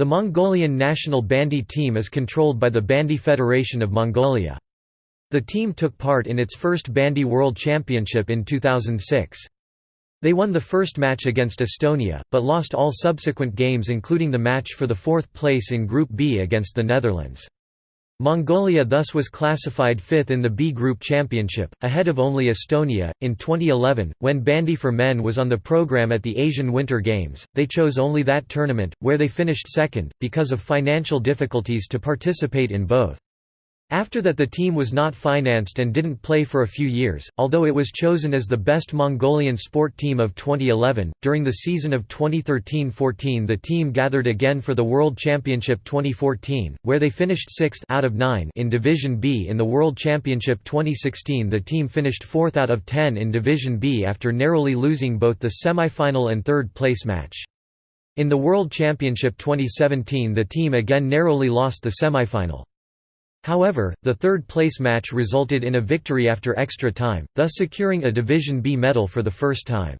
The Mongolian national bandy team is controlled by the Bandy Federation of Mongolia. The team took part in its first Bandy World Championship in 2006. They won the first match against Estonia, but lost all subsequent games including the match for the fourth place in Group B against the Netherlands. Mongolia thus was classified fifth in the B Group Championship, ahead of only Estonia. In 2011, when bandy for men was on the program at the Asian Winter Games, they chose only that tournament, where they finished second, because of financial difficulties to participate in both. After that the team was not financed and didn't play for a few years, although it was chosen as the best Mongolian sport team of 2011. During the season of 2013-14 the team gathered again for the World Championship 2014, where they finished 6th out of 9 in Division B in the World Championship 2016 the team finished 4th out of 10 in Division B after narrowly losing both the semi-final and third place match. In the World Championship 2017 the team again narrowly lost the semi-final. However, the third-place match resulted in a victory after extra time, thus securing a Division B medal for the first time.